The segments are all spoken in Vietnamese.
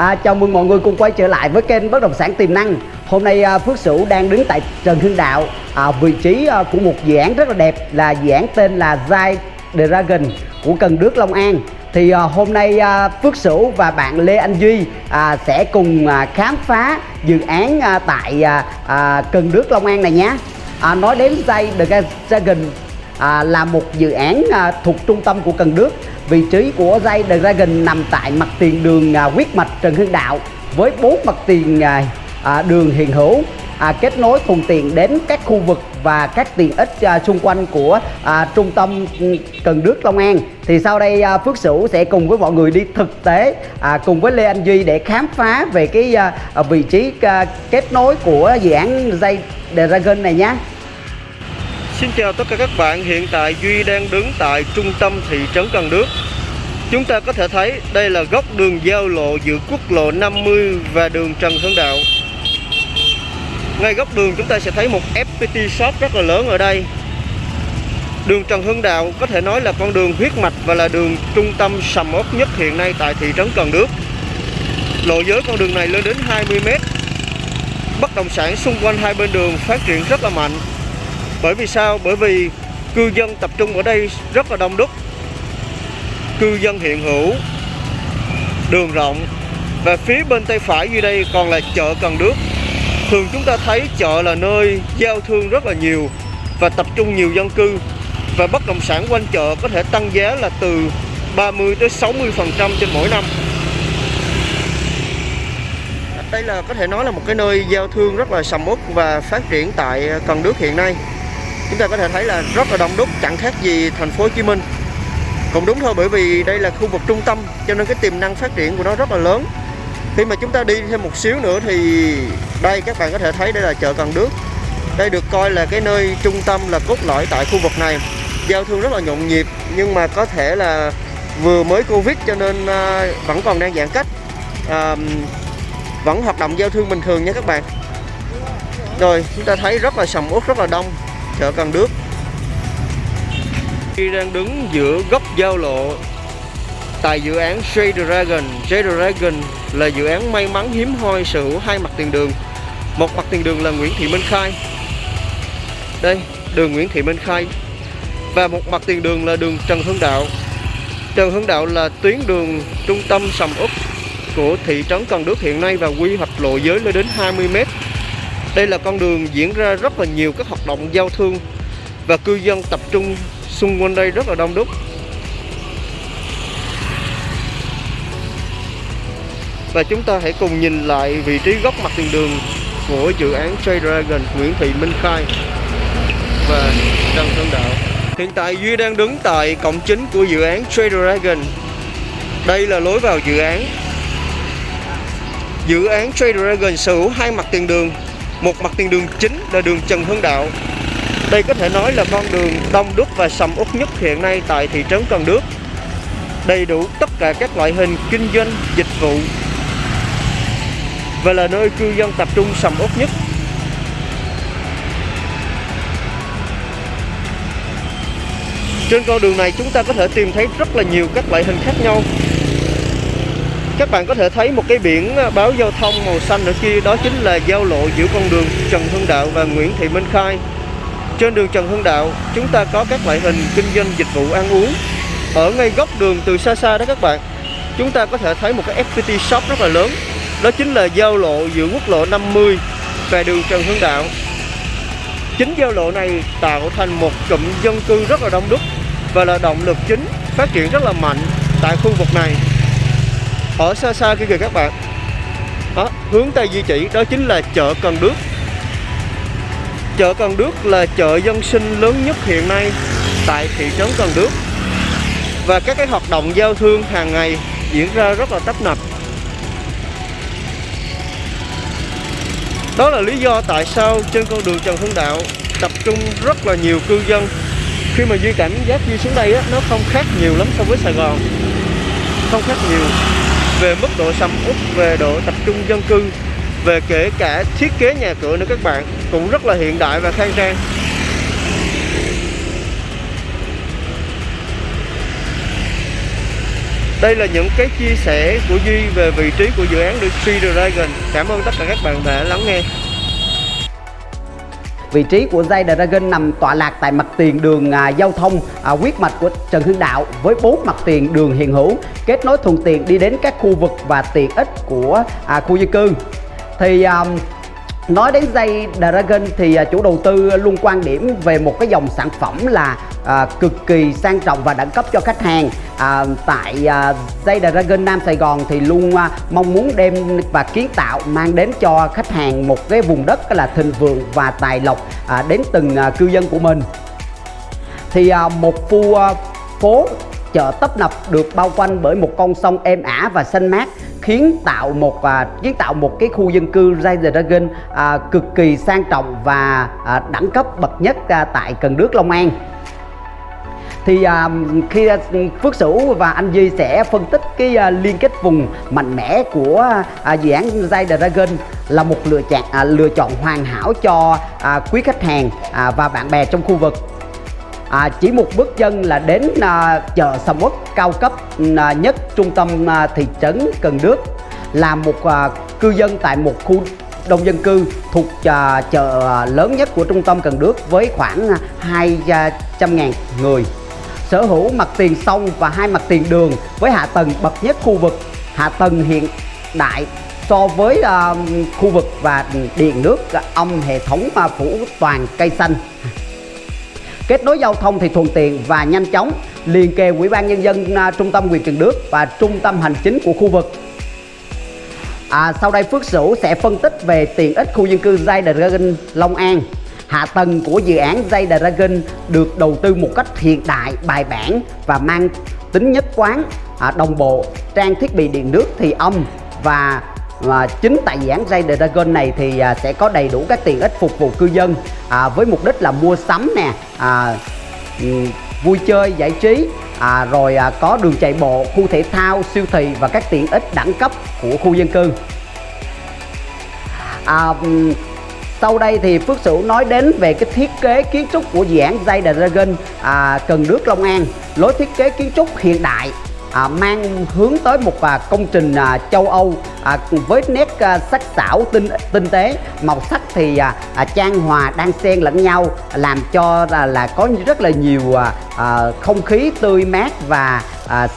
À, chào mừng mọi người cùng quay trở lại với kênh bất động sản tiềm năng. Hôm nay à, Phước Sửu đang đứng tại Trần Hưng Đạo, à, vị trí à, của một dự án rất là đẹp là dự án tên là Zai Dragon của Cần Đước Long An. Thì à, hôm nay à, Phước Sửu và bạn Lê Anh Duy à, sẽ cùng à, khám phá dự án à, tại à, à, Cần Đước Long An này nhé. À, nói đến Zai Dragon à, là một dự án à, thuộc trung tâm của Cần Đước Vị trí của dây The Dragon nằm tại mặt tiền đường à, huyết mạch Trần Hưng Đạo với bốn mặt tiền à, à, đường hiện hữu à, kết nối thuận tiện đến các khu vực và các tiện ích à, xung quanh của à, trung tâm Cần Đước Long An. Thì sau đây à, Phước Sửu sẽ cùng với mọi người đi thực tế à, cùng với Lê Anh Duy để khám phá về cái à, vị trí à, kết nối của dự án dây Dragon này nhé. Xin chào tất cả các bạn, hiện tại Duy đang đứng tại trung tâm thị trấn Cần Đước. Chúng ta có thể thấy đây là góc đường giao lộ giữa quốc lộ 50 và đường Trần Hưng Đạo. Ngay góc đường chúng ta sẽ thấy một FPT shop rất là lớn ở đây. Đường Trần Hưng Đạo có thể nói là con đường huyết mạch và là đường trung tâm sầm uất nhất hiện nay tại thị trấn Cần Đước. Lộ giới con đường này lên đến 20m Bất động sản xung quanh hai bên đường phát triển rất là mạnh bởi vì sao? Bởi vì cư dân tập trung ở đây rất là đông đúc. Cư dân hiện hữu, Đường rộng, Và phía bên tay phải như đây còn là chợ Cần Đước. Thường chúng ta thấy chợ là nơi giao thương rất là nhiều Và tập trung nhiều dân cư. Và bất động sản quanh chợ có thể tăng giá là từ 30 tới 60% trên mỗi năm. Đây là có thể nói là một cái nơi giao thương rất là sầm uất và phát triển tại Cần Đước hiện nay chúng ta có thể thấy là rất là đông đúc chẳng khác gì thành phố Hồ Chí Minh. Cũng đúng thôi bởi vì đây là khu vực trung tâm cho nên cái tiềm năng phát triển của nó rất là lớn. Khi mà chúng ta đi thêm một xíu nữa thì đây các bạn có thể thấy đây là chợ Cần Đước. Đây được coi là cái nơi trung tâm là cốt lõi tại khu vực này. Giao thương rất là nhộn nhịp nhưng mà có thể là vừa mới Covid cho nên à, vẫn còn đang giãn cách. À, vẫn hoạt động giao thương bình thường nha các bạn. Rồi chúng ta thấy rất là sầm uất rất là đông chợ Cần Đước Khi đang đứng giữa góc giao lộ, tại dự án J Dragon J Dragon là dự án may mắn hiếm hoi sở hữu hai mặt tiền đường. Một mặt tiền đường là Nguyễn Thị Minh Khai. Đây, đường Nguyễn Thị Minh Khai. Và một mặt tiền đường là đường Trần Hưng Đạo. Trần Hưng Đạo là tuyến đường trung tâm sầm uất của thị trấn Cần Đước hiện nay và quy hoạch lộ giới lên đến 20 m đây là con đường diễn ra rất là nhiều các hoạt động giao thương và cư dân tập trung xung quanh đây rất là đông đúc. Và chúng ta hãy cùng nhìn lại vị trí góc mặt tiền đường của dự án Trade Dragon, Nguyễn Thị Minh Khai và Trần Sơn Đạo. Hiện tại Duy đang đứng tại cổng chính của dự án Trade Dragon. Đây là lối vào dự án. Dự án Trade Dragon sở hữu hai mặt tiền đường một mặt tiền đường chính là đường Trần Hưng Đạo. Đây có thể nói là con đường đông đúc và sầm uất nhất hiện nay tại thị trấn Cần Đước. Đầy đủ tất cả các loại hình kinh doanh, dịch vụ Và là nơi cư dân tập trung sầm uất nhất. Trên con đường này chúng ta có thể tìm thấy rất là nhiều các loại hình khác nhau các bạn có thể thấy một cái biển à, báo giao thông màu xanh ở kia, đó chính là giao lộ giữa con đường Trần Hưng Đạo và Nguyễn Thị Minh Khai. Trên đường Trần Hưng Đạo, chúng ta có các loại hình kinh doanh dịch vụ ăn uống. Ở ngay góc đường từ xa xa đó các bạn, chúng ta có thể thấy một cái FPT shop rất là lớn. Đó chính là giao lộ giữa quốc lộ 50 và đường Trần Hưng Đạo. Chính giao lộ này tạo thành một cụm dân cư rất là đông đúc và là động lực chính phát triển rất là mạnh tại khu vực này ở xa xa kia kìa các bạn. Đó, hướng tay di chỉ đó chính là chợ Cần Đước. Chợ Cần Đước là chợ dân sinh lớn nhất hiện nay tại thị trấn Cần Đước. Và các cái hoạt động giao thương hàng ngày diễn ra rất là tấp nập. Đó là lý do tại sao trên con đường Trần Hưng Đạo tập trung rất là nhiều cư dân. Khi mà Duy cảm giác Duy xuống đây á, nó không khác nhiều lắm so với Sài Gòn. Không khác nhiều về mức độ sầm uất, về độ tập trung dân cư, về kể cả thiết kế nhà cửa nữa các bạn, cũng rất là hiện đại và khang trang. Đây là những cái chia sẻ của Duy về vị trí của dự án The Tree Dragon. Cảm ơn tất cả các bạn đã lắng nghe. Vị trí của dây Dragon nằm tọa lạc tại mặt tiền đường à, giao thông à, huyết mạch của Trần Hưng Đạo với bốn mặt tiền đường hiện hữu kết nối thuận tiện đi đến các khu vực và tiện ích của à, khu dân cư. Thì à, Nói đến dây Dragon thì à, chủ đầu tư luôn quan điểm về một cái dòng sản phẩm là à, cực kỳ sang trọng và đẳng cấp cho khách hàng. À, Tại à, dây Dragon Nam Sài Gòn thì luôn à, mong muốn đem và kiến tạo mang đến cho khách hàng một cái vùng đất là thịnh vượng và tài lộc à, đến từng à, cư dân của mình. Thì à, một khu à, phố chợ tấp nập được bao quanh bởi một con sông êm ả và xanh mát khiến tạo một à, kiến tạo một cái khu dân cư Rise Dragon à, cực kỳ sang trọng và à, đẳng cấp bậc nhất à, tại Cần Đước Long An. Thì à, khi à, Phước Sửu và anh Duy sẽ phân tích cái à, liên kết vùng mạnh mẽ của à, dự án Rise Dragon là một lựa chọn à, lựa chọn hoàn hảo cho à, quý khách hàng à, và bạn bè trong khu vực à, chỉ một bước chân là đến à, chợ sầm uất cao cấp à, nhất trung tâm à, thị trấn Cần Đước. Là một à, cư dân tại một khu đông dân cư thuộc à, chợ à, lớn nhất của trung tâm Cần Đước với khoảng à, 200.000 à, người. Sở hữu mặt tiền sông và hai mặt tiền đường với hạ tầng bậc nhất khu vực. Hạ tầng hiện đại so với uh, khu vực và điện nước âm hệ thống uh, phủ toàn cây xanh kết nối giao thông thì thuận tiện và nhanh chóng. Liền kề ủy ban nhân dân à, trung tâm huyện Cần Đức và trung tâm hành chính của khu vực. À, sau đây Phước Sửu sẽ phân tích về tiện ích khu dân cư Zay Dragon Long An. Hạ tầng của dự án Zay Dragon được đầu tư một cách hiện đại bài bản và mang tính nhất quán. À, đồng bộ trang thiết bị điện nước thì âm và và chính tại dự án Ray Dragon này thì à, sẽ có đầy đủ các tiện ích phục vụ cư dân à, với mục đích là mua sắm nè à, vui chơi giải trí à, rồi à, có đường chạy bộ khu thể thao siêu thị và các tiện ích đẳng cấp của khu dân cư. À, sau đây thì Phước Sửu nói đến về cái thiết kế kiến trúc của dự án Zay Dragon à, Cần Đước Long An. Lối thiết kế kiến trúc hiện đại à, mang hướng tới một à, công trình à, châu Âu à, với nét à, sắc sảo tinh tinh tế. Màu sắc thì à, à, trang hòa đang xen lẫn nhau làm cho là, là có rất là nhiều à, à, không khí tươi mát và à,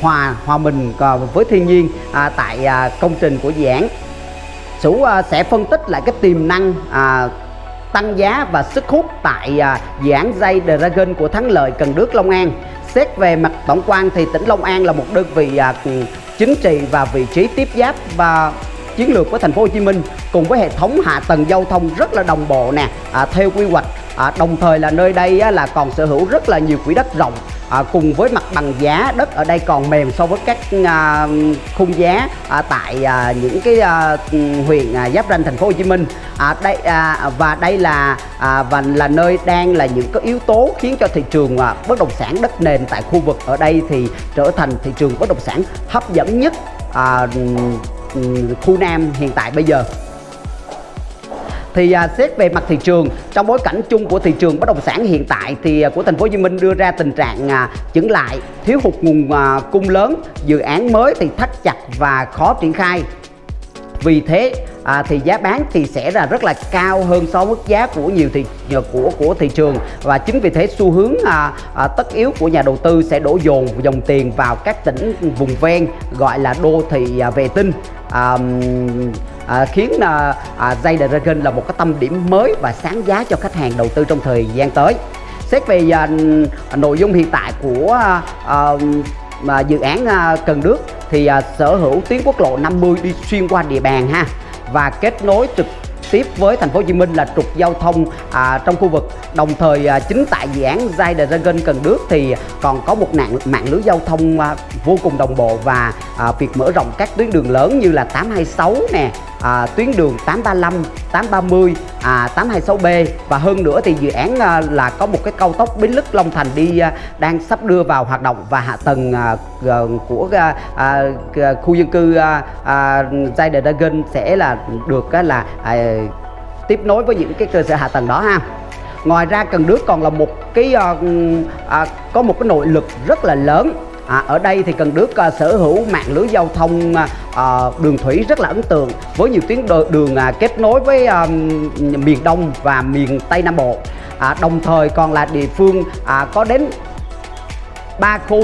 hòa hòa mình à, với thiên nhiên à, tại à, công trình của dự án. Sủ à, sẽ phân tích lại cái tiềm năng à, tăng giá và sức hút tại à, dự án dây Dragon của Thắng Lợi Cần Đước Long An. Xét về mặt tổng quan thì tỉnh Long An là một đơn vị à, chính trị và vị trí tiếp giáp và chiến lược với thành phố Hồ Chí Minh cùng với hệ thống hạ tầng giao thông rất là đồng bộ nè. À, theo quy hoạch à, đồng thời là nơi đây á, là còn sở hữu rất là nhiều quỹ đất rộng. À, cùng với mặt bằng giá đất ở đây còn mềm so với các à, khung giá à, tại à, những cái à, huyện à, giáp ranh thành phố Hồ Chí Minh. À, đây à, và đây là à, và là nơi đang là những cái yếu tố khiến cho thị trường à, bất động sản đất nền tại khu vực ở đây thì trở thành thị trường bất động sản hấp dẫn nhất à, khu Nam hiện tại bây giờ thì à, xét về mặt thị trường trong bối cảnh chung của thị trường bất động sản hiện tại thì à, của thành phố Hồ Chí Minh đưa ra tình trạng à, chững lại thiếu hụt nguồn à, cung lớn dự án mới thì thắt chặt và khó triển khai. Vì thế à, thì giá bán thì sẽ là rất là cao hơn so với mức giá của nhiều thị của của thị trường. Và chính vì thế xu hướng à, à, tất yếu của nhà đầu tư sẽ đổ dồn dòng tiền vào các tỉnh vùng ven gọi là đô thị à, vệ tinh. À, à, khiến à, à, Zay Dragon là một cái tâm điểm mới và sáng giá cho khách hàng đầu tư trong thời gian tới. Xét về à, nội dung hiện tại của à, à, dự án à, Cần Đước thì à, sở hữu tuyến quốc lộ 50 đi xuyên qua địa bàn ha và kết nối trực tiếp với thành phố Hồ Chí Minh là trục giao thông à, trong khu vực. Đồng thời à, chính tại dự án Zai Dragon Cần Đước thì còn có một nạn mạng lưới giao thông à, vô cùng đồng bộ và à, việc mở rộng các tuyến đường lớn như là 826 nè à, tuyến đường 835, 830, à, 826B và hơn nữa thì dự án à, là có một cái cao tốc Bến Lức Long Thành đi à, đang sắp đưa vào hoạt động và hạ tầng à, của à, à, khu dân cư à, à, Zai Dragon sẽ là được à, là à, tiếp nối với những cái cơ sở hạ tầng đó ha. Ngoài ra Cần Đước còn là một cái uh, uh, có một cái nội lực rất là lớn. À, ở đây thì Cần Đước à, sở hữu mạng lưới giao thông à, à, đường thủy rất là ấn tượng với nhiều tuyến đường à, kết nối với à, miền Đông và miền Tây Nam Bộ. À, đồng thời còn là địa phương à, có đến 3 khu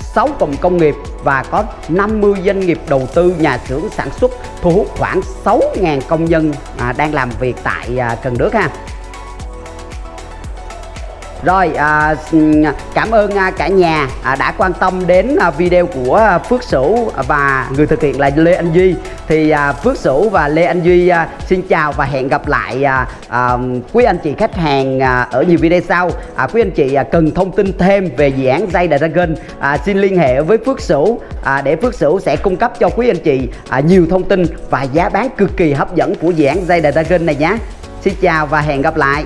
6 cụm công nghiệp và có 50 doanh nghiệp đầu tư nhà xưởng sản xuất thu hút khoảng 6.000 công nhân à, đang làm việc tại à, Cần Đước ha. Rồi à, ừ, cảm ơn à, cả nhà à, đã quan tâm đến à, video của Phước Sửu và người thực hiện là Lê Anh Duy. Thì à, Phước Sửu và Lê Anh Duy à, xin chào và hẹn gặp lại à, à, quý anh chị khách hàng à, ở nhiều video sau. À, quý anh chị à, cần thông tin thêm về dự án dây Dragon à, xin liên hệ với Phước Sửu à, để Phước Sửu sẽ cung cấp cho quý anh chị à, nhiều thông tin và giá bán cực kỳ hấp dẫn của dự án dây Dragon này nhé. Xin chào và hẹn gặp lại.